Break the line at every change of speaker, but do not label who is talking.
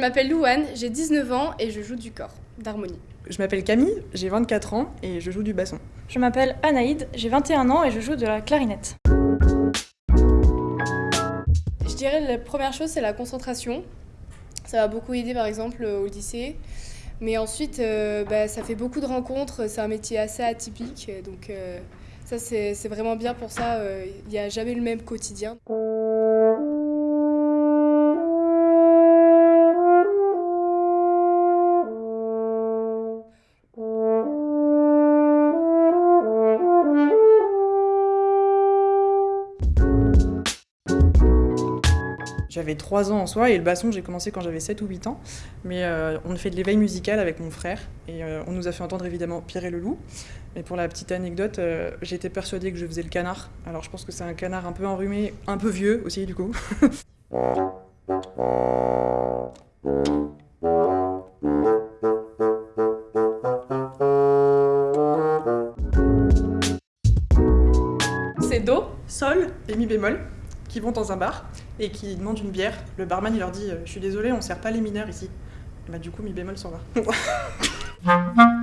m'appelle Louane, j'ai 19 ans et je joue du corps, d'harmonie.
Je m'appelle Camille, j'ai 24 ans et je joue du basson.
Je m'appelle Anaïd, j'ai 21 ans et je joue de la clarinette.
Je dirais la première chose, c'est la concentration. Ça m'a beaucoup aidé par exemple au lycée. Mais ensuite, euh, bah, ça fait beaucoup de rencontres, c'est un métier assez atypique. Donc euh, ça, c'est c'est vraiment bien pour ça. euh, Il n'y a jamais le même quotidien.
J'avais 3 ans en soi et le basson, j'ai commencé quand j'avais 7 ou 8 ans. Mais euh, on fait de l'éveil musical avec mon frère et euh, on nous a fait entendre évidemment Pierre et le loup. Mais pour la petite anecdote, euh, j'étais persuadée que je faisais le canard. Alors je pense que c'est un canard un peu enrhumé, un peu vieux aussi du coup. C'est Do, Sol et Mi bémol qui vont dans un bar et qui demandent une bière. Le barman il leur dit euh, Je suis désolé, on sert pas les mineurs ici. Bah, du coup, Mi bémol s'en va.